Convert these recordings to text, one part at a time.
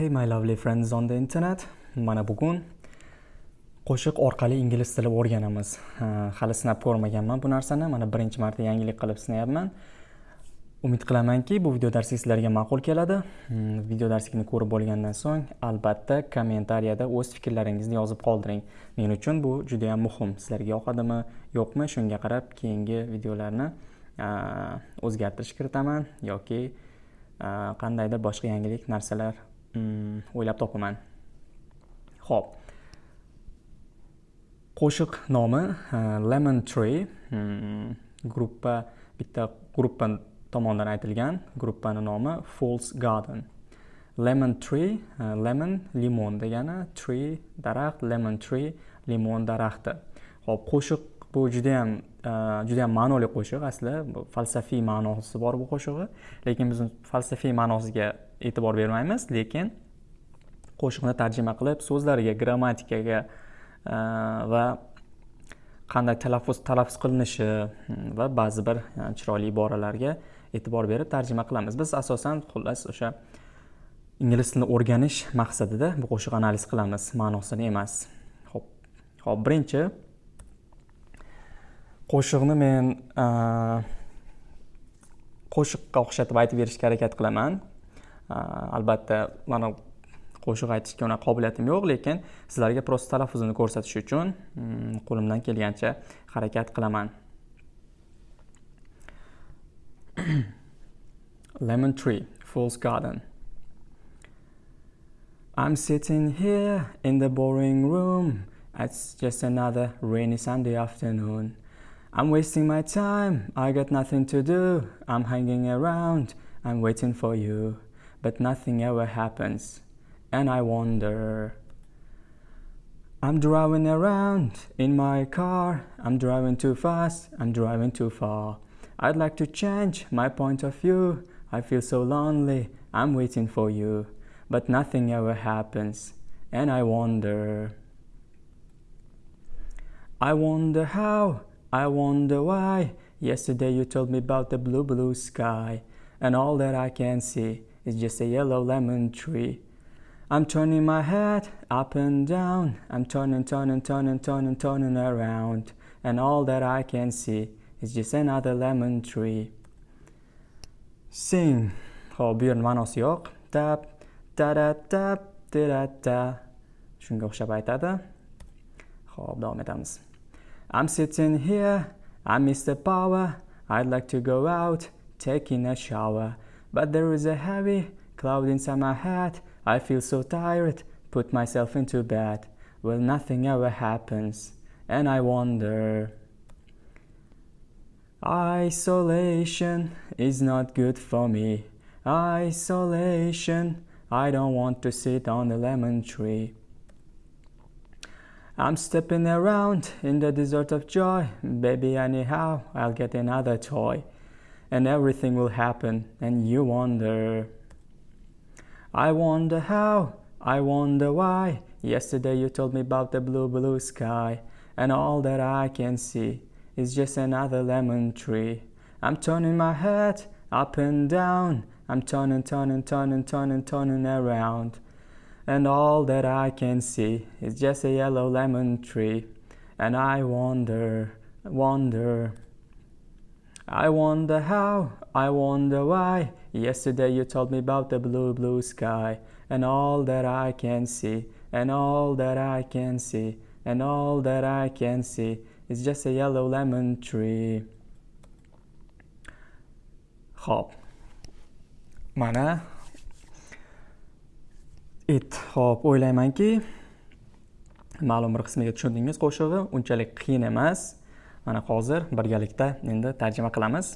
Hey my lovely friends on the internet. Mana bugun qo'shiq orqali ingliz tili o'rganamiz. Hali sinab ko'rmaganman bu narsani. Mana birinchi marta yangilik qilib sinayapman. Umid qilamanki, bu video darsi sizlarga ma'qul keladi. Hmm, video darslikni ko'rib bo'lgandan so'ng, albatta kommentariyada o'z fikrlaringizni yozib qoldiring. Men uchun bu juda ham muhim. Sizlarga yoqadimi, yo'qmi, shunga qarab keyingi videolarni o'zgartirish kiritaman yoki qandaydir boshqa yangilik narsalar Mm, o'ylab topaman. Xo'p. Qo'shiq nomi uh, Lemon Tree. Hmm, Gruppa bitta gruppa tomonidan aytilgan. Gruppani nomi false Garden. Lemon Tree, uh, lemon limon degani, tree daraxt, lemon tree limon daraxti. Xo'p, qo'shiq bu juda ham juda ham ma'noli qo'shiq asli. Falsafiy ma'nosi bor bu qo'shig'i. Lekin biz falsafiy ma'nosiga e'tibor bermaymiz, lekin qo'shiqni tarjima qilib so'zlariga, grammatikaga e, va qanday talaffuz talaffuz qilinishi hmm, va ba'zi bir e, chiroyli iboralarga e'tibor berib tarjima qilamiz. Biz asosan xullas o'sha ingliz tilini o'rganish maqsadida bu qo'shiq analiz qilamiz, ma'nosini emas. Xo'p. Xo'p, birinchi qo'shiqni men e, qo'shiqqa o'xshatib aytib berishga harakat qilaman. Albatta, mana qo'shiq aytishga unaqa qobiliyatim yo'q, lekin sizlarga prosta talaffuzini ko'rsatish uchun mm, qo'limdan kelgancha harakat qilaman. Lemon tree, fool's garden. I'm sitting here in the boring room. It's just another rainy Sunday afternoon. I'm wasting my time, I got nothing to do. I'm hanging around, I'm waiting for you. But nothing ever happens, and I wonder. I'm driving around in my car. I'm driving too fast, I'm driving too far. I'd like to change my point of view. I feel so lonely, I'm waiting for you. But nothing ever happens, and I wonder. I wonder how, I wonder why. Yesterday you told me about the blue, blue sky, and all that I can see is just a yellow lemon tree. I'm turning my head up and down. I'm turning, turning, turning, turning, turning around, and all that I can see is just another lemon tree. Sing. Yerning ma'nosi yo'q. Tap, ta da tap, ta da ta. Shunga o'xshab aytadi. Xo'p, davom etamiz. I'm sitting here, I miss the power. I'd like to go out, taking a shower. But there is a heavy cloud inside my head. I feel so tired, put myself into bed. Well, nothing ever happens, and I wonder. Isolation is not good for me. Isolation, I don't want to sit on the lemon tree. I'm stepping around in the desert of joy. Baby, anyhow, I'll get another toy. And everything will happen, and you wonder. I wonder how, I wonder why. Yesterday you told me about the blue, blue sky. And all that I can see is just another lemon tree. I'm turning my head up and down. I'm turning, turning, turning, turning, turning around. And all that I can see is just a yellow lemon tree. And I wonder, wonder. I wonder how, I wonder why. Yesterday you told me about the blue, blue sky. And all that I can see, and all that I can see, and all that I can see is just a yellow lemon tree. Hop. Mana it hop o'ylaymanki ma'lum bir qismiga tushundingiz qo'shig'i unchalik qiyin emas mana hozir birgalikda endi tarjima qilamiz.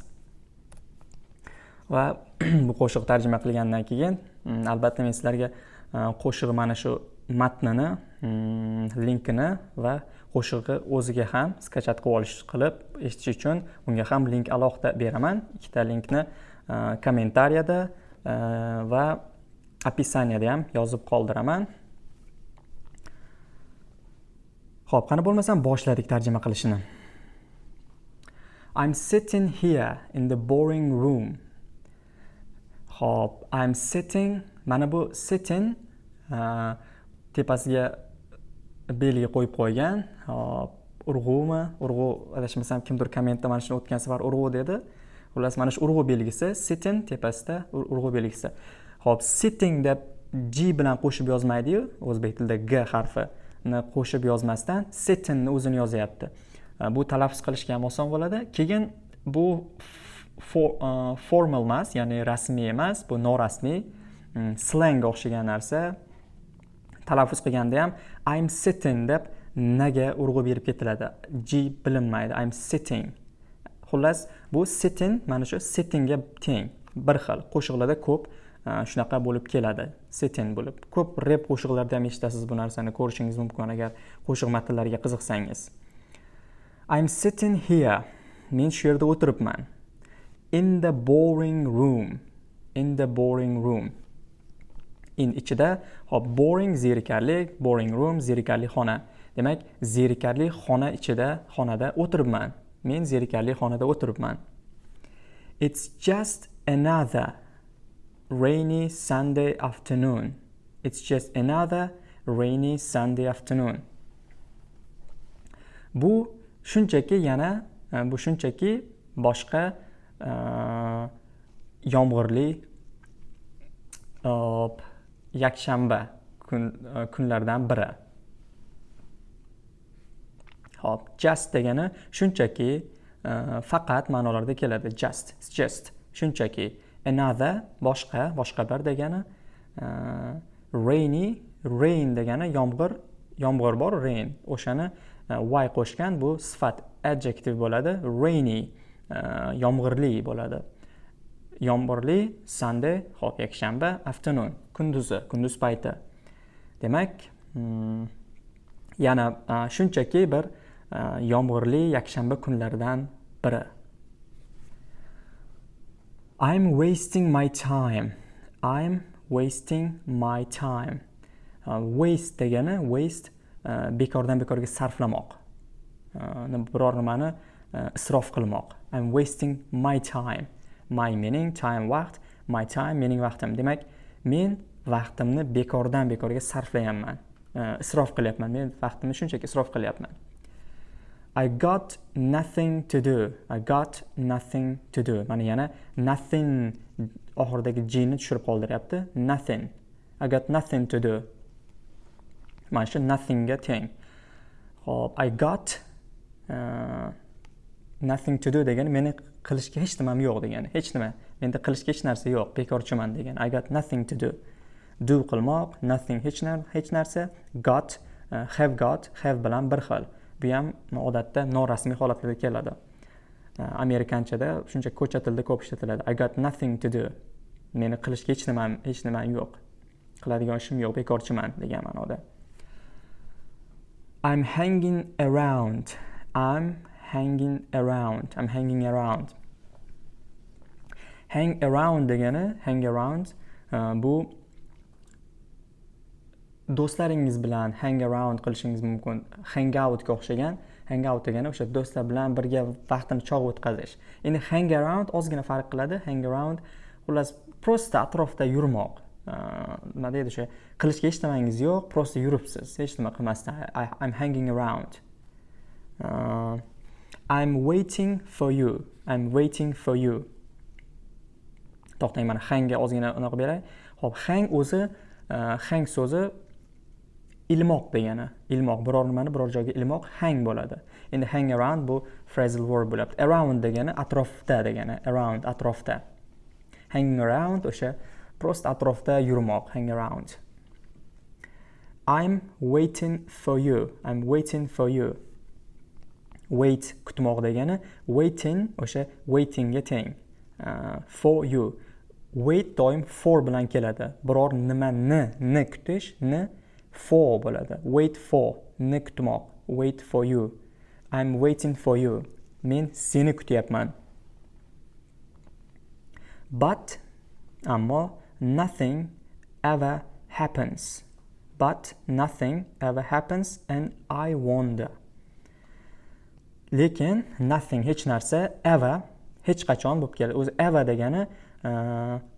Va bu qo'shiq tarjima qilgandan keyin mm, albatta men sizlarga e, qo'shiq mana shu matnini mm, linkini va qo'shig'i o'ziga ham skachat qilib olish qilib eshitish uchun unga ham link alohida beraman. Ikkita linkni e, kommentariyada e, va opisaniyada ham yozib qoldiraman. Ho'p qani bo'lmasam boshladik tarjima qilishini I'm sitting here in the boring room. Hop, I'm sitting. Mana bu sitting uh, tepasiga belgi qo'yib qo'ygan. Hop. Urg'umi urg'u adashmasam kimdir kommentda mana shuni o'tgan safar urg'u dedi. Xullas mana shu urg'u belgisi sitting tepasida urg'u belgisi. Ho'p sitting deb g bilan qo'shib yozmaydi-yu, o'zbek tilida g harfini qo'shib yozmasdan sittingni o'zini yozyapti. Э, bu talaffuz qilishga ham oson bo'ladi. Keyin bu for, uh, formal emas ya'ni rasmiy emas bu norasmiy mm, slangga o'xshagan narsa. Talaffuz qilganda ham i'm sitting deb naga urg'u berib ketiladi. G bilinmaydi. I'm sitting. Xullas bu sitting mana shu sittingga teng. Bir xil qo'shiqlarda ko'p e, shunaqa bo'lib keladi. Sitting bo'lib. Ko'p rep qo'shiqlarda ham eshitasiz bu narsani. Ko'rishingiz mumkin agar qo'shiq matnlariga qiziqsangiz. I'm sitting here shu yerda o'tiribman in the boring room in the boring room. In ichida hop boring zerikarli boring room zerikarli xona. Demak zerikarli xona ichida xonada o'tiribman men zerikarli xonada o'tiribman it's just another rainy sunday afternoon. It's just another rainy sunday afternoon. Bu shunchaki yana e, bu shunchaki boshqa e, yomg'irli e, yakshanba kun, kunlardan biri. Hop just degani shunchaki faqat ma'nolarda keladi. Just just. Shunchaki. Another boshqa boshqa bir degani rainy rain degani yomg'ir yomg'ir bor rain. O'shani E, y qo'shgan bu sifat adjective bo'ladi rainy e, yomg'irli bo'ladi. Yomg'irli sunday hop yakshanba afternoon kunduzi kunduz payti. Demak mm, yana e, shunchaki bir yomg'irli yakshanba kunlaridan biri. I'm wasting my time. I'm wasting my time. Uh, waste degani waste Э, bekordan bekorga sarflamoq э, biror nimani э, isrof qilmoq i'm wasting my time my mening time vaqt my time mening vaqtim demak men vaqtimni bekordan bekorga sarflayapman isrof qilyapman men vaqtimni shunchaki isrof qilyapman I got nothing to do. I got nothing to do. Mana yana nothing oxiridagi g ni tushirib qoldiryapti. Nothing. I got nothing to do. Mana shu nothingga teng. Xo'p, I got uh, nothing to do degani meni qilishga hech nimam yo'q degani. Hech nima. Menda qilishga hech narsa yo'q, bekorchiman degani. I got nothing to do. Do qilmoq, nothing hech narsa, hech narsa. Got, uh, have got, have bilan bir xil. bu ham odatda norasmiy holatlarda keladi eh, amerikanchada shuncha ko'cha tilida ko'p ishlatiladi i got nothing to do meni qilishga hech nimam hech nimam yo'q qiladigan ishim yo'q bekorchiman degan ma'noda i'm hanging around. I'm hanging around. I'm hanging around. Hang around degani hang around uh, bu do'stlaringiz bilan hang around qilishingiz mumkin. Hang outga o'xshagan hang out degani o'sha do'stlar bilan birga vaqtini chog' o'tkazish. Endi hang around ozgina farq qiladi. Hang around xullas просто atrofda yurmoq. Nima deydi o'sha qilishga hech nimangiz yo'q просто yuribsiz hech nima qilmasdan I'm hanging around uh, I'm waiting for you I'm waiting for you to'xtang mana hangga ozgina unaqa beray ho'p hang o'zi uh, hang so'zi ilmoq degani ilmoq biror nimani biror joyga ilmoq hang bo'ladi. Endi hang around bu phrasal verb bo'lyapti. Around degani atrofda degani. Around atrofda. Hanging around o'sha prost atrofda yurmoq hang around. I'm waiting for you. I'm waiting for you. Wait kutmoq degani waiting o'sha waitingga teng. Uh, for you. Wait doim for bilan keladi. Biror nimani ni kutish ni for bo'ladi. Wait for ni kutmoq. Wait for you. I'm waiting for you. Men seni kutyapman. But ammo nothing ever happens. But nothing ever happens and i wonder. Lekin nothing hech narsa ever hech qachon bo'lib keladi. O'zi ever degani e,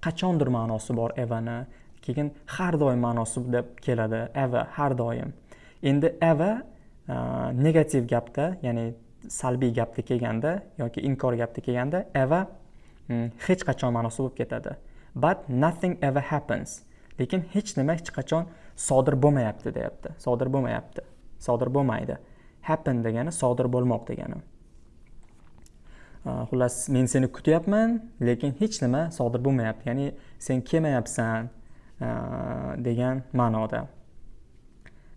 qachondir ma'nosi bor everni. Keyin har doim ma'nosi deb keladi ever har doim. Endi ever e, negativ gapda ya'ni salbiy gapda kelganda yoki inkor gapda kelganda ever mm, hech qachon ma'nosi bo'lib ketadi. But nothing ever happens. Lekin hech nima hech qachon sodir bo'lmayapti deyapti. Sodir bo'lmayapti. Sodir bo'lmaydi. Happen degani sodir bo'lmoq degani. Xullas men seni kutyapman lekin hech nima sodir bo'lmayapti. Ya'ni sen kelmayapsan degan ma'noda.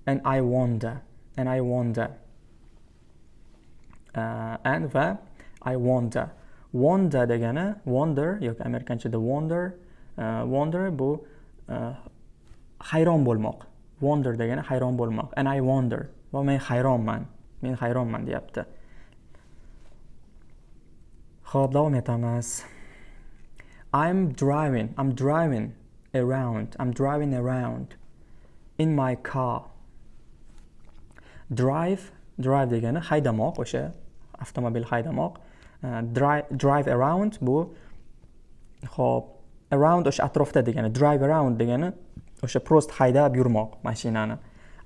And i wonder and i wonder. Uh, and va i wonder. Wonder degani wonder yoki amerikanchada wonder uh, Э, wonder bu э, hayron bo'lmoq. Wonder degani hayron bo'lmoq. And i wonder. Va men hayronman. Men hayronman deyapti. Ho'p davom etamiz. I'm driving. I'm driving around. I'm driving around in my car. Drive drive degani haydamoq o'sha avtomobil haydamoq. Э, uh, drive, drive around bu ho'p around o'sha atrofda degani drive around degani o'sha prost haydab yurmoq mashinani.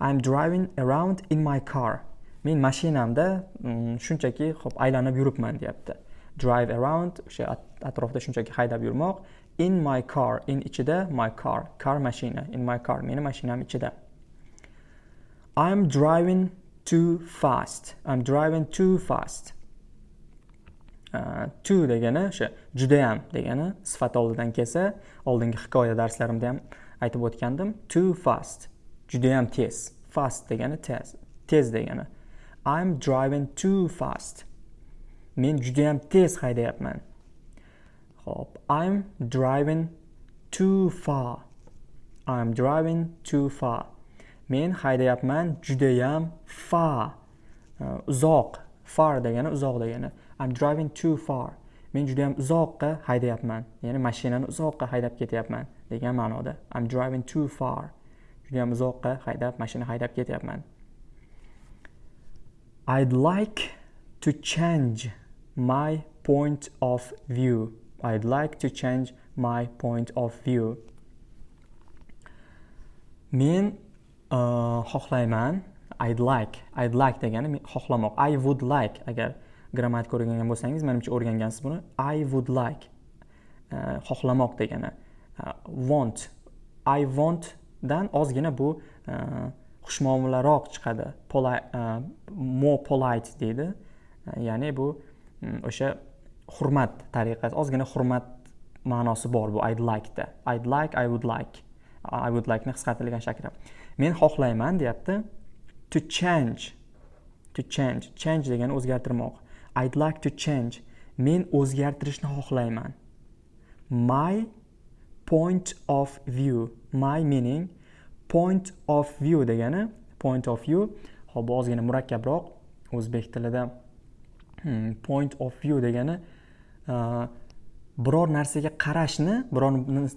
I'm driving around in my car. Men mashinamda mm, shunchaki hop aylanib yuribman deyapti. Drive around o'sha atrofda shunchaki haydab yurmoq. In my car in ichida my car car mashina in my car meni mashinam ichida. I'm driving too fast. I'm driving too fast. To degani o'sha judayam degani sifat oldidan kelsa oldingi hikoya darslarimda ham aytib o'tgandim. Too fast judayam tez. Fast degani tez tez degani. I'm driving too fast. Men judayam tez haydayapman. Ho'p i'm driving too far. I'm driving too far. Men haydayapman judayam far. Uzoq far degani uzoq degani. I'm driving too far. Men judayam uzoqqa haydayapman. Ya'ni mashinani uzoqqa haydab ketyapman degan ma'noda. I'm driving too far. Judayam uzoqqa haydab mashina haydab ketyapman. I'd like to change my point of view. I'd like to change my point of view. Men uh, xohlayman. I'd like i'd like degani xohlamoq. I would like agar grammatika o'rgangan bo'lsangiz manimcha o'rgangansiz buni. I would like uh, xohlamoq degani. Uh, want. I want dan ozgina bu e, xushmuomalaroq chiqadi. Polite, more polite deydi. Ya'ni bu um, o'sha hurmat tariqasi ozgina hurmat ma'nosi bor bu i'd da. I'd like i would like. I would like ni qisqartirilgan shakli. Men xohlayman deyapti. To change to change. Change degani o'zgartirmoq. I'd like to change. Men o'zgartirishni xohlayman. My point of view. My meaning point of view degani point of view. Hop, bu ozgina murakkabroq o'zbek tilida hmm, point of view degani uh, biror narsaga qarashni biror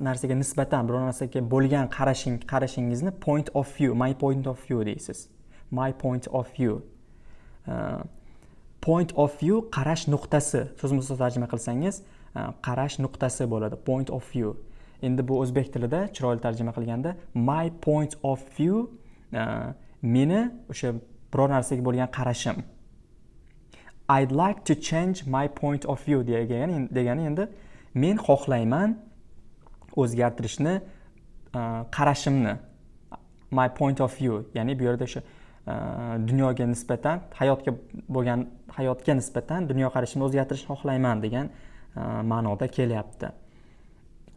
narsaga nisbatan biror narsaga bo'lgan qarashing qarashingizni point of view my point of view deysiz my point of view uh, point of view qarash nuqtasi. So'zma so'z tarjima qilsangiz e, qarash nuqtasi bo'ladi point of view. Endi bu o'zbek tilida chiroyli tarjima qilganda my point of view e, meni o'sha biror narsaga bo'lgan qarashim. I'd like to change my point of view degani degani endi men xohlayman o'zgartirishni e, qarashimni. My point of view ya'ni bu yerda o'sha Э, dunyoga nisbatan hayotga bo'lgan hayotga nisbatan dunyoqarashimni o'zgartirishni xohlayman degan e, ma'noda kelyapti.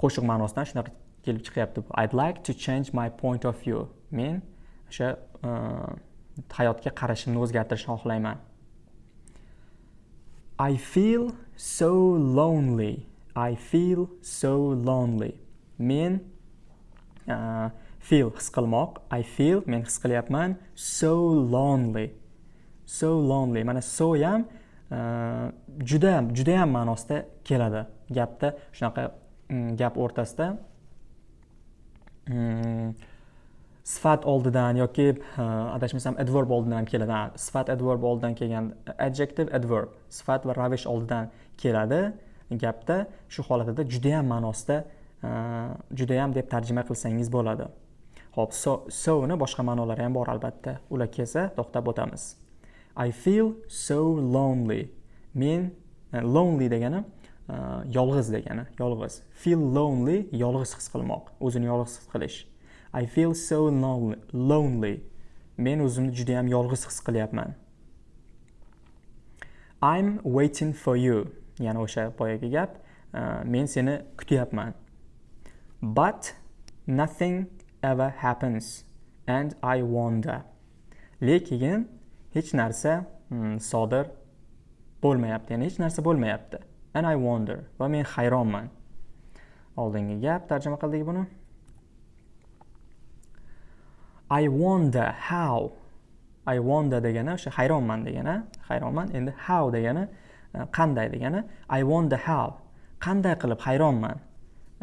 Qo'shiq ma'nosidan shunaqa kelib chiqyapti i'd like to change my point of view. Men o'sha e, hayotga qarashimni o'zgartirishni xohlayman. I feel so lonely. I feel so lonely. Men uh, feel his qilmoq i feel men his qilyapman so lonely. So lonely. Mana so ham uh, juda juda judayam ma'nosida keladi. Gapda shunaqa mm, gap o'rtasida mm, sifat oldidan yoki adashmasam adverb oldidan ham keladi sifat adverb oldidan kelgan uh, adjective adverb. Sifat va ravish oldidan keladi. Gapda shu holatida judayam ma'nosida uh, judayam deb tarjima qilsangiz bo'ladi. Ho'p so soni boshqa ma'nolari ham bor albatta. Ular kelsa to'xtab o'tamiz. I feel so lonely. Men e, lonely degani e, yolg'iz degani yolg'iz. Feel lonely yolg'iz his qilmoq o'zini yolg'iz his qilish. I feel so lonely men o'zimni juda ham yolg'iz his qilyapman. I'm waiting for you. Ya'ni o'sha boyagi gap e, men seni kutyapman. But nothing ever happens and I wonder. Lekin hech narsa hmm, sodir bo'lmayapti. Ya'ni hech narsa bo'lmayapti. And I wonder. Va men hayronman. Oldingi gap tarjima qildik buni. I wonder how. I wonder degani o'sha hayronman degani hayronman endi how degani e, qanday degani. I wonder how. Qanday qilib hayronman?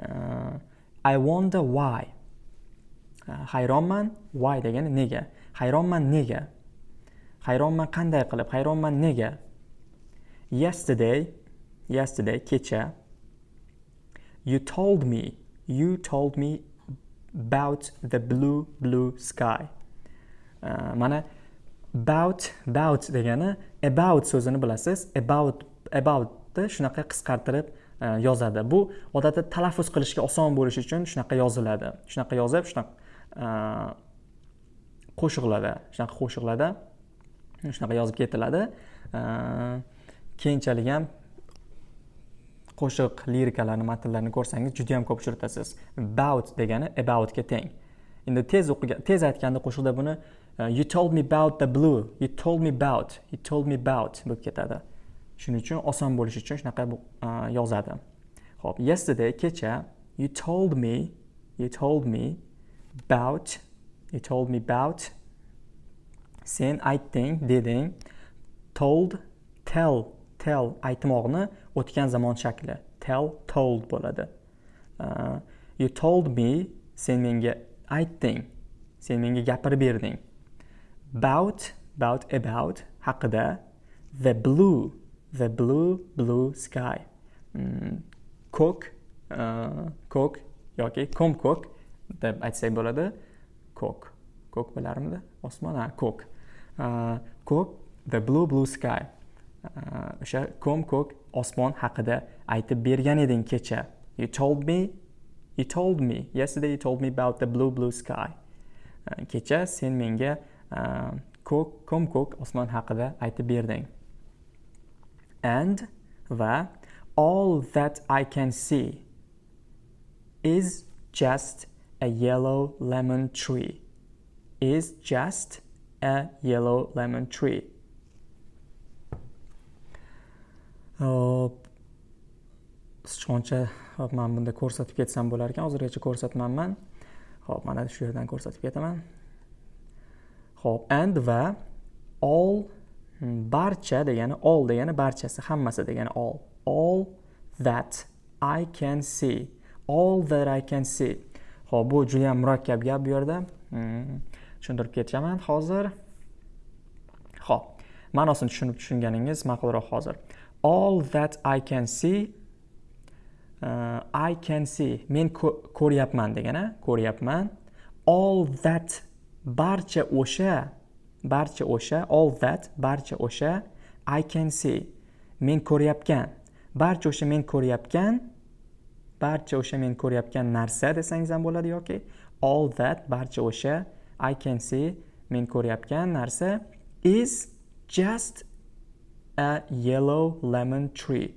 Uh, I wonder why. Э, hayronman why degani nega. Hayronman nega. Hayronman qanday qilib, hayronman nega. Yesterday, yesterday kecha you told me, you told me about the blue blue sky. Uh, mana about about degani about so'zini bilasiz. About about shunaqa qisqartirib э, yozadi bu odatda talaffuz qilishga oson bo'lishi uchun shunaqa yoziladi shunaqa yozib shunaqa Э, qo'shiqlarda shunaqa qo'shiqlarda shunaqa yozib ketiladi э, keyinchalik ham qo'shiq lirikalarni matnlarini ko'rsangiz juda yam ko'p uchratasiz about degani aboutga teng endi tez o'qigan tez aytganda qo'shiqda buni e, you told me about the blue you told me about you told me about bo'lib ketadi. Shuning uchun oson bo'lishi uchun shunaqa e, yozadi. Ho'p yesterday kecha you told me you told me about you told me about sen aytding deding told tell tell aytmoqni o'tgan zamon shakli. Tell told bo'ladi. Uh, you told me sen menga aytding sen menga gapirib berding. About about about haqida the blue the blue blue sky. Mm, ko'k uh, ko'k yoki ko'k deb aytsak bo'ladi ko'k ko'k bilarmidi? Osmon? Ha ko'k ko'k uh, the blue blue sky. Uh, o'sha ko'm ko'k osmon haqida aytib bergan eding kecha. You told me you told me yesterday you told me about the blue blue sky. Uh, kecha sen menga ko'k ko'm ko'k osmon haqida aytib berding. And va all that I can see is just a yellow lemon tree is just a yellow lemon tree. Hop. Sichqoncha hop man bunda ko'rsatib ketsam bo'lar ekan hozirgacha ko'rsatmanman. Hop mana shu yerdan ko'rsatib ketaman. Hop and va all barcha degani all degani barchasi hammasi degani all. All that I can see. All that I can see. Ho'p bu juda yam murakkab gap bu yerda. Hmm, tushuntirib ketaman hozir ho'p ma'nosini tushunib tushunganingiz ma'qulroq hozir. All that I can see uh, I can see men ko'ryapman degani ko'ryapman. All that barcha o'sha barcha o'sha all that barcha o'sha I can see men ko'rayotgan barcha o'sha men ko'rayotgan barcha o'sha men ko'rayotgan narsa desangiz ham bo'ladi yoki all that barcha o'sha I can see men ko'rayotgan narsa is just a yellow lemon tree.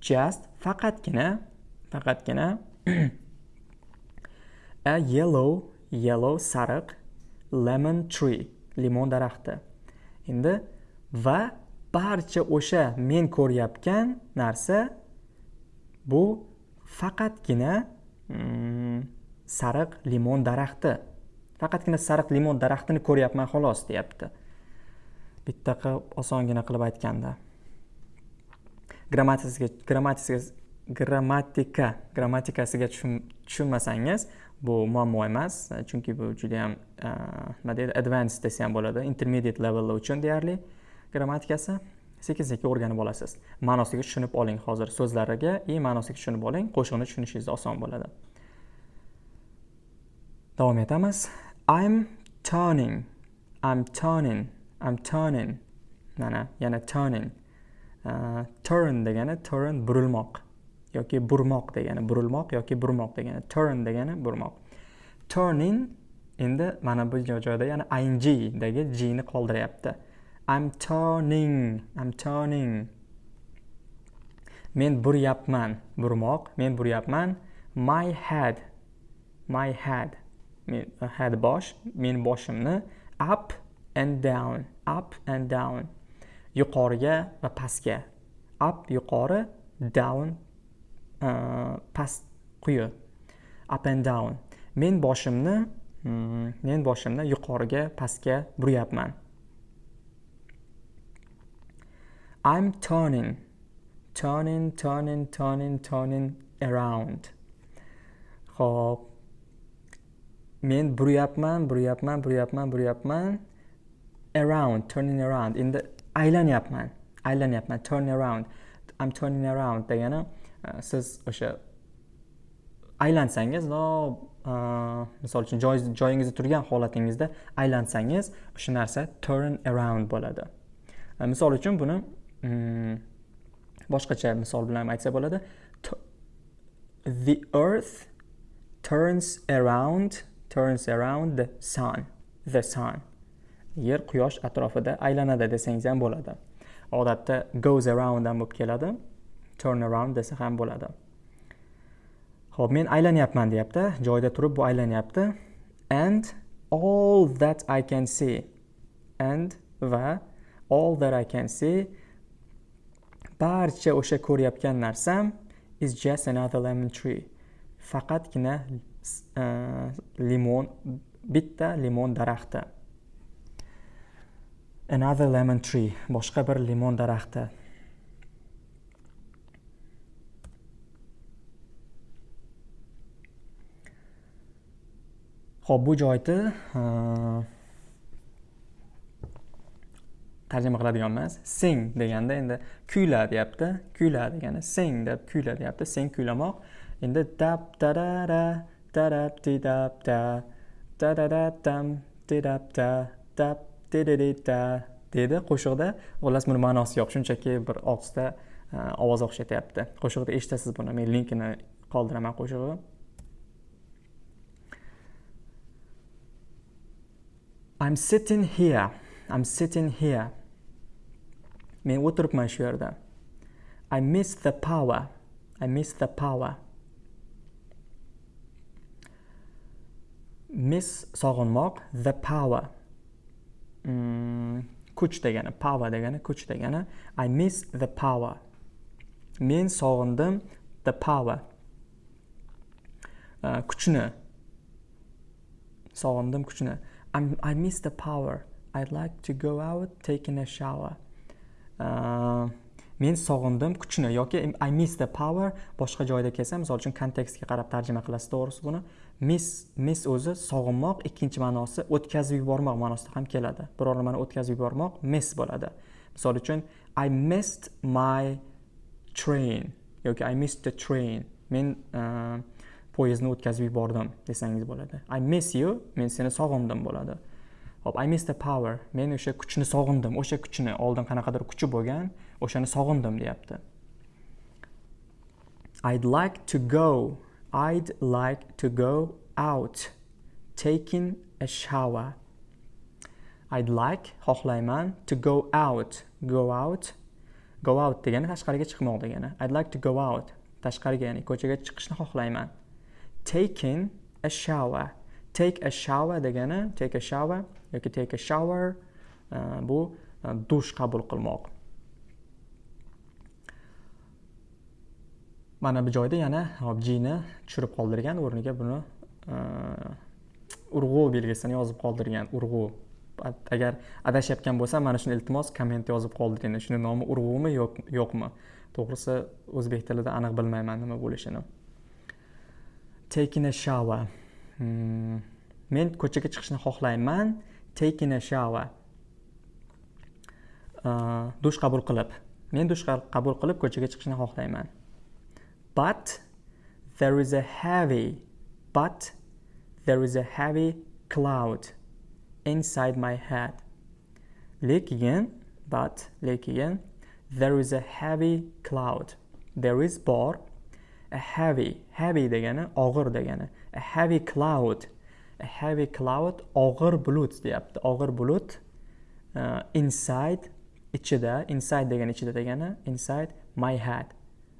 Just faqatgina faqatgina a yellow yellow sariq lemon tree limon daraxti. Endi va barcha o'sha men ko'rayotgan narsa bu faqatgina mm, sariq limon daraxti. Faqatgina sariq limon daraxtini ko'ryapman xolos deyapti. Bitta qilib osongina qilib aytganda. Grammatikasiga grammatika grammatika grammatikasiga tushunmasangiz bu muammo emas chunki bu judayam e, nima deydi advanced desa ham bo'ladi intermediate level uchun deyarli grammatikasi sekin sekin o'rganib olasiz. Ma'nosiga tushunib oling hozir so'zlariga. И ma'nosiga tushunib oling qo'shiqni tushunishingiz oson bo'ladi. Davom etamiz. I'm turning i'm turning i'm turning. Mana yana turning. Uh, turn degani turn burilmoq yoki burmoq degani burilmoq yoki burmoq degani turn degani burmoq. Turning endi mana bu joyda yana ing dagi g ni qoldiryapti. I'm turning i'm turning. Men buryapman burmoq. Men buryapman my head my head. Men uh, head bosh men boshimni up and down up and down. Yuqoriga va pastga. Up yuqori down uh, past quyi. Up and down. Men boshimni mm, men boshimni yuqoriga pastga buryapman. I'm turning turning turning turning turning around. Xo'p. men buryapman buryapman buryapman buryapman. Around turning around. Endi aylanyapman aylanyapman. Turn around. I'm turning around degani e, siz o'sha aylansangiz uh, misol uchun joyingizda turgan holatingizda aylansangiz o'sha narsa turn around bo'ladi. E, misol uchun buni Hmm. boshqacha misol bilan aytsa bo'ladi. The earth turns around turns around the sun the sun. Yer quyosh atrofida aylanadi desangiz ham bo'ladi. Odatda goes around ham bo'lib keladi turn around desa ham bo'ladi. Ho'p men aylanyapman deyapti joyida turib bu aylanyapti. And all that i can see and va all that i can see barcha o'sha ko'rayotgan narsam is just another lemon tree. Faqatgina uh, limon bitta limon daraxti. Another lemon tree boshqa bir limon daraxti. Ho'p bu joyni e, uh, tarjima qiladiganmiz. Sing deganda endi kuyla deyapti. Kuyla degani sing deb kuyla deyapti. Sen kuylamoq. Endi dab darara darab didab da dadada dam didab da dab dididida deydi qo'shiqda xullas buni ma'nosi yo'q. Shunchaki bir og'izda e, ovoz o'xshatyapti. Qo'shiqda eshitasiz buni. Men linkini qoldiraman qo'shig'i. I'm sitting here. I'm sitting here. Men o'tiribman shu yerda. I miss the power. I miss the power. Miss sog'inmoq the power. Mm, kuch degani power degani kuch degani. I miss the power. Men sog'indim the power. Uh, kuchni. Sog'indim kuchni. I'm, i miss the power. I'd like to go out taking a shower. Э, men sog'indim kuchni yoki i miss the power boshqa joyda kelsa misol uchun kontekstga qarab tarjima qilasiz to'g'risi buni. Miss miss o'zi sog'inmoq ikkinchi ma'nosi o'tkazib yubormoq ma'nosida ham keladi. Biror nimani o'tkazib yubormoq miss bo'ladi. Misol uchun i missed my train yoki i missed the train. Men uh, poyezdni o'tkazib yubordim desangiz bo'ladi. I miss you men seni sog'indim bo'ladi. Hop i miss the power. Men o'sha kuchni sog'indim. O'sha kuchni oldin qanaqadir kuchi bo'lgan o'shani sog'indim deyapti. I'd like to go. I'd like to go out. Taking a shower. I'd like xohlayman to go out. Go out. Go out degani tashqariga chiqmoq degani. I'd like to go out. Tashqariga ya'ni ko'chaga chiqishni xohlayman. Taking a shower. Take a shower degani take a shower. Yoki take a shower uh, bu uh, dush qabul qilmoq. Mana bu joyda yana jini tushirib qoldirgan o'rniga buni uh, urg'u belgisini yozib qoldirgan urg'u. Agar adashayotgan bo'lsam mana shuni iltimos komment yozib qoldiring shuni nomi urg'umi yo'qmi? To'g'risi o'zbek tilida aniq bilmayman nima bo'lishini. Taking a shower. Hmm. men ko'chaga chiqishni xohlayman. Taking a shower uh, dush qabul qilib. Men dush qabul qilib ko'chaga chiqishni xohlayman. But there is a heavy but there is a heavy cloud inside my head. Lekin but lekin there is a heavy cloud. There is bor a heavy heavy degani og'ir degani a heavy cloud a heavy cloud og'ir bulut deyapti. Og'ir bulut uh, inside ichida inside degani ichida degani inside my head.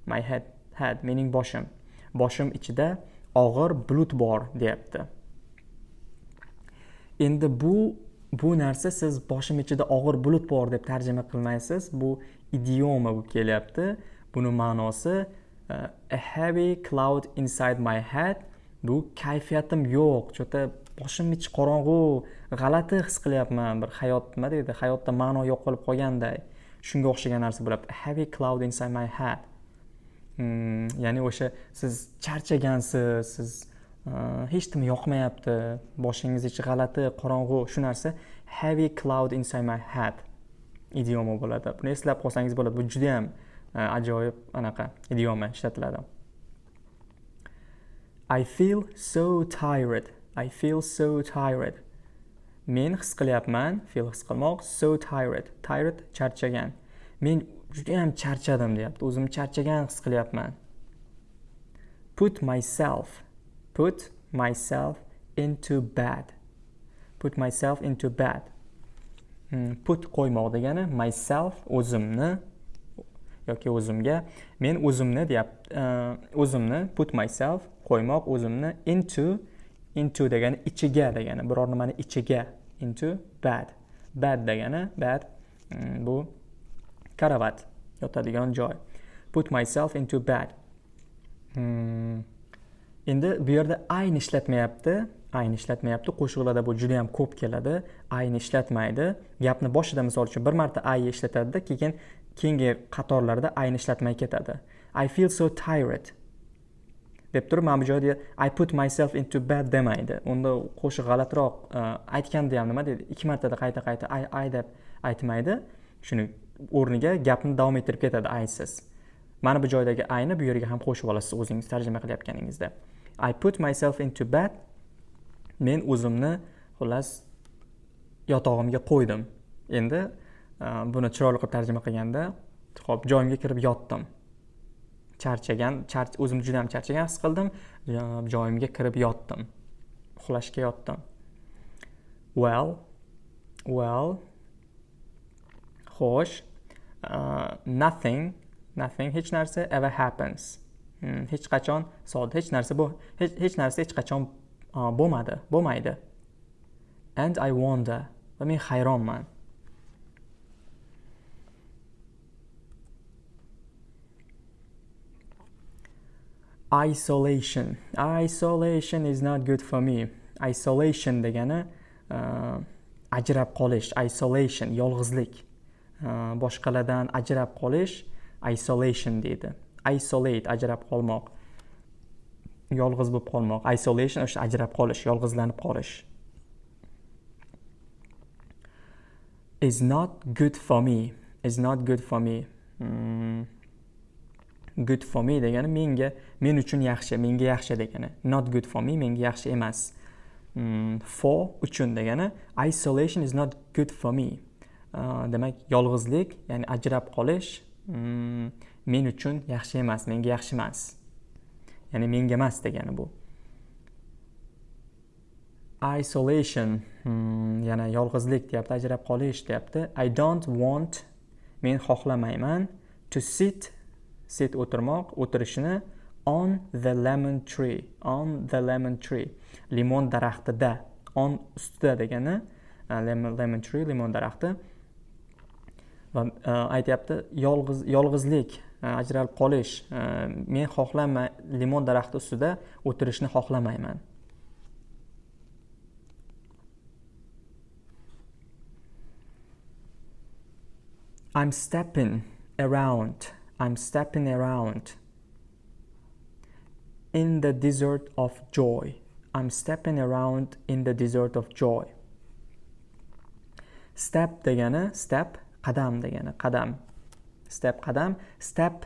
My head head mening boshim. Boshim ichida og'ir bulut bor deyapti. Endi bu bu narsa siz boshim ichida og'ir bulut bor deb tarjima qilmaysiz. Bu idioma bo'lib kelyapti. Buni ma'nosi uh, a heavy cloud inside my head bu kayfiyatim yo'q. Cho'ta boshim ichi qorong'u g'alati his qilyapman. Bir hayot nima deydi? Hayotda ma'no yo'qolib qolganday. Shunga o'xshagan narsa bo'lyapti. Heavy cloud inside my head. Hmm, ya'ni o'sha siz charchagansiz siz e, hech nima yoqmayapti. Boshingiz ichi g'alati qorong'u shu narsa heavy cloud inside my head idioma bo'ladi. Buni eslab qolsangiz bo'ladi. Bu judayam e, ajoyib anaqa idioma ishlatiladi. I feel so tired. I feel so tired. Men his qilyapman feel his qilmoq so tired. Tired charchagan. Men juda ham charchadim deyapti. O'zimni charchagan his qilyapman. Put myself put myself into bed put myself into bed hmm, put qo'ymoq degani myself o'zimni yoki o'zimga. Men o'zimni deyapti uh, o'zimni put myself qo'ymoq o'zimni into into degani ichiga degani biror nimani ichiga into bed bed degani bed mm, bu karavat yotadigan joy. Put myself into bed mm, endi bu yerda ayni ishlatmayapti ayni ishlatmayapti. Qo'shiqlarda bu juda yam ko'p keladi. Ayni ishlatmaydi. Gapni boshida misol uchun bir marta ay ishlatadida keyin keyingi qatorlarda ayni ishlatmay ketadi. I feel so tired. Deb turib mana bu joyda i put myself into bed demaydi unda qo'shiq g'alatiroq e, aytganda ham nima deydi ikki martada qayta qayta ay ay deb aytmaydi. Shuni o'rniga gapni davom ettirib ketadi aysiz mana bu joydagi ayni bu yerga ham qo'shib olasiz o'zingiz tarjima qilayotganingizda. I put myself into bed men o'zimni xullas yotog'imga qo'ydim. Endi e, buni chiroyli qilib tarjima qilganda ho'p joyimga kirib yotdim. Charchagan o'zimni juda ham charchagan his qildim. Joyimga kirib yotdim. Uxlashga yotdim. Well well xo'sh uh, nothing nothing hech narsa ever happens. Hmm, hech qachon sodir hech narsa bu hech, hech narsa hech qachon uh, bo'lmadi bo'lmaydi. And i wonder va men hayronman. Isolation. Isolation is not good for me. Isolation degani uh, ajrab qolish isolation yolg'izlik. Uh, boshqalardan ajrab qolish isolation deydi. Isolate ajrab qolmoq. Yolg'iz bo'lib qolmoq. Isolation o'sha ajrab qolish yolg'izlanib qolish. Is not good for me. Is not good for me. Mm. Good for me degani menga men uchun yaxshi menga yaxshi degani. Not good for me menga yaxshi emas. Hmm, for uchun degani isolation is not good for me. Uh, demak yolg'izlik ya'ni ajrab qolish hmm, men uchun yaxshi emas menga yaxshi emas. Ya'ni menga emas degani bu. Isolation hmm, yana yolg'izlik deyapti ajrab qolish deyapti. I don't want men xohlamayman to sit sit o'tirmoq o'tirishni on the lemon tree on the lemon tree limon daraxtida on ustida degani lemon, lemon tree limon daraxti. Va e, aytyapti yolg'iz yolg'izlik e, ajralib qolish e, men xohlamayman limon daraxti ustida o'tirishni xohlamayman. I'm stepping around. I'm stepping around in the desert of joy. I'm stepping around in the desert of joy. Step degani step qadam degani qadam. Step qadam, step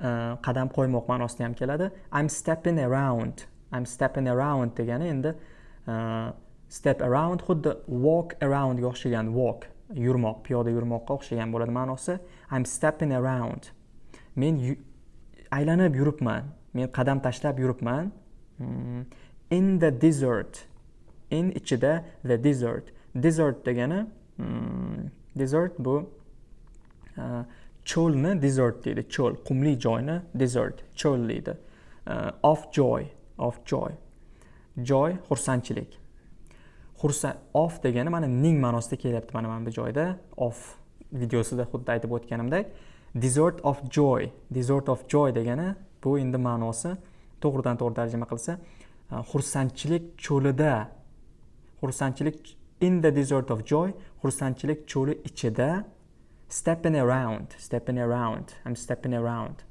uh, qadam qo'ymoq ma'nosida ham keladi. I'm stepping around. I'm stepping around degani endi uh, step around xuddi walk aroundga o'xshagan walk yurmoq piyoda yurmoqqa o'xshagan bo'ladi ma'nosi i'm stepping around men aylanib yuribman. Men qadam tashlab yuribman. Hmm. In the desert. In ichida the desert. Desert degani hmm, desert bu uh, cho'lni desert deydi cho'l qumli joyni desert cho'l deydi. Uh, of joy of joy. Joy xursandchilik. Xursand of degani mana ning ma'nosida kelyapti mana mana bu joyda. Of videosida xuddi aytib o'tganimdek. Desert of joy. Desert of joy degani bu endi ma'nosi to'g'ridan to'g'ri tarjima qilsa e, xursandchilik cho'lida. Xursandchilik in the desert of joy xursandchilik cho'li ichida. Stepping around stepping around. I'm stepping around.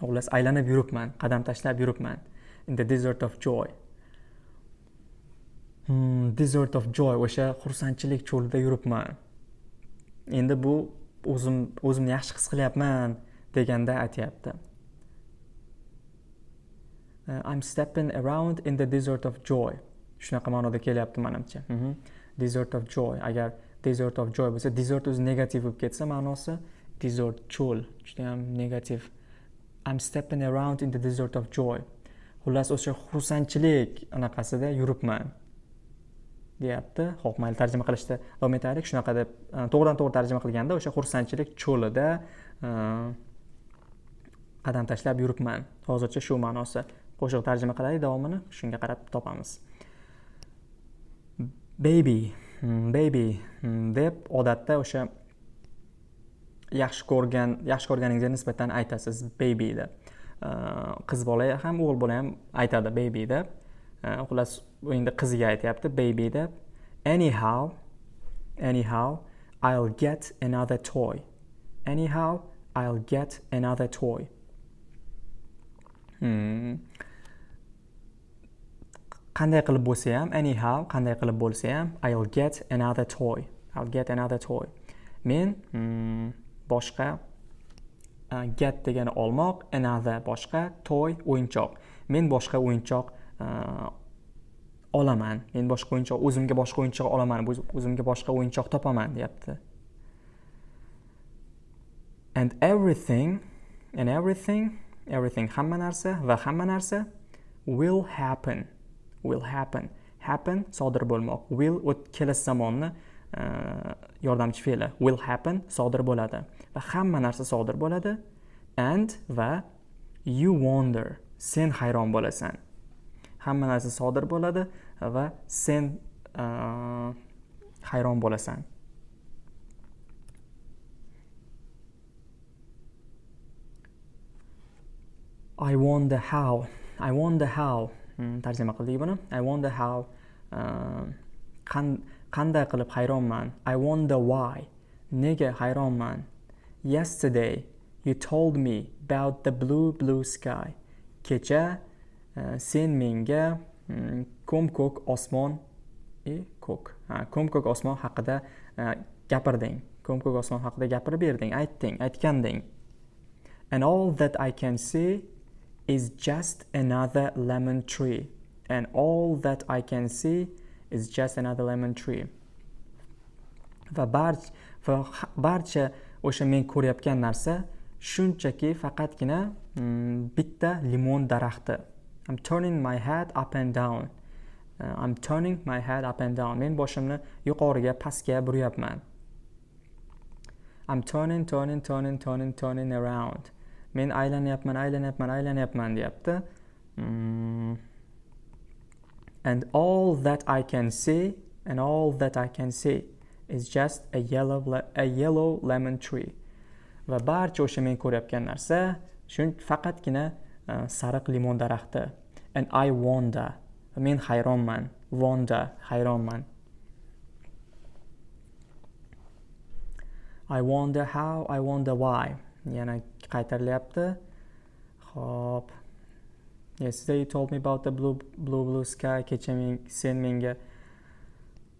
Xullas aylanib yuribman qadam tashlab yuribman. In the desert of joy. Hmm, desert of joy o'sha xursandchilik cho'lida yuribman. Endi bu o'zim o'zimni yaxshi his qilyapman deganda aytyapti. Uh, I'm stepping around in the desert of joy. Shunaqa ma'noda kelyapti manimcha. Mm -hmm. desert of joy. Agar desert of joy bo'lsa desert o'zi negativ bo'lib ketsa ma'nosi desert cho'l judayam negativ. I'm stepping around in the desert of joy. Xullas o'sha xursandchilik anaqasida yuribman deyapti. Ho'p mayli tarjima qilishda davom etaylik shunaqa deb e, to'g'ridan to'g'ri tarjima qilganda o'sha xursandchilik cho'lida e, qadam tashlab yuribman. Hozircha shu ma'nosi. Qo'shiq tarjima qilaylik davomini shunga qarab topamiz. Baby hmm, baby hmm, deb odatda o'sha yaxshi ko'rgan yaxshi ko'rganingizga nisbatan aytasiz baby deb. E, qiz bola ham o'g'il bola ham aytadi baby deb. Xullas bu endi qiziga aytyapti baby deb. Anyhow anyhow i'll get another toy. Anyhow i'll get another toy. Hmm. qanday qilib bo'lsa ham anyhow qanday qilib bo'lsa ham i'll get another toy. I'll get another toy. Men hmm, boshqa uh, get degani olmoq another boshqa toy o'yinchoq. Men boshqa o'yinchoq uh, olaman. Men boshqa o'yinchoq o'zimga boshqa o'yinchoq olaman o'zimga boshqa o'yinchoq topaman deyapti. And everything and everything everything hamma narsa va hamma narsa will happen will happen. Happen sodir bo'lmoq. Will kelasi zamonni uh, yordamchi fe'li. Will happen sodir bo'ladi va hamma narsa sodir bo'ladi. And va you wonder sen hayron bo'lasan. Hamma narsa sodir bo'ladi va sen hayron bo'lasan. I wonder how I wonder how. Hmm, tarjima qildik buni. I wonder how. Qanday qilib hayronman? I wonder why. Nega hayronman? Yesterday you told me about the blue blue sky. Kecha Э, sen menga ko'm ko'k osmon e ko'k ha ko'm ko'k osmon haqida gapirding ko'm ko'k osmon haqida gapirib berding aytding aytganding and all that i can see is just another lemon tree. And all that i can see is just another lemon tree. Va barcha va barcha o'sha men ko'rayotgan narsa shunchaki faqatgina mm, bitta limon daraxti. I'm turning my head up and down. Uh, I'm turning my head up and down. Men boshimni yuqoriga, pastga buryapman. I'm turning, turning, turning, turning, turning around. Men aylanyapman, aylanyapman, aylanyapman deyapti. Mm. And all that I can see, and all that I can see is just a yellow, a yellow lemon tree. Va barcha o'sha men ko'rayotgan narsa shun faqatgina uh, sariq limon daraxti and i wonder men hayronman wonder hayronman i wonder how i wonder why. Yana qaytarilyapti Xo'p. yesterday you told me about the blue blue blue sky kecha men sen menga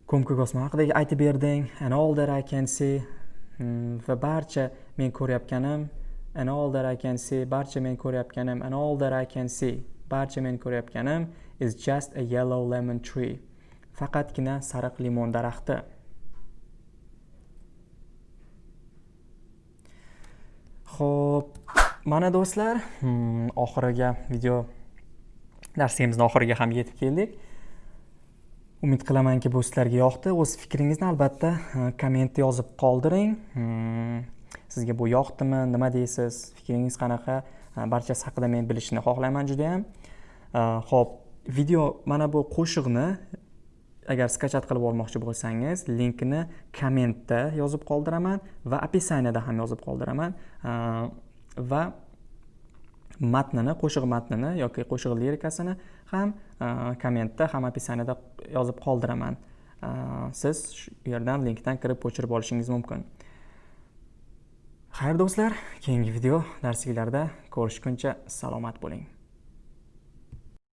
ko'mko'k osmon haqida aytib berding and all that i can see. Hmm, va barcha men ko'rayotganim and all that I can see barcha men ko'rayotganim and all that I can see. Barcha men ko'rayotganim is just a yellow lemon tree. Faqatgina sariq limon daraxti. Ho'p mana do'stlar hmm, oxiriga video darsimizni oxiriga ham yetib keldik. Umid qilamanki bu sizlarga yoqdi. O'z fikringizni albatta kommentda yozib qoldiring. Hmm, sizga bu yoqdimi? Nima deysiz? Fikringiz qanaqa? Barchasi haqida men bilishni xohlayman juda yam Э, ho'p video mana bu qo'shiqni agar skachat qilib olmoqchi bo'lsangiz linkini kommentda yozib qoldiraman va описаниеda ham yozib qoldiraman. Э, va matnini qo'shiq matnini yoki qo'shiq lirikasini ham э, kommentda ham описаниеda yozib qoldiraman. Siz shu yerdan linkdan kirib ko'chirib olishingiz mumkin. Xayr do'stlar keyingi video darsliklarda ko'rishguncha salomat bo'ling.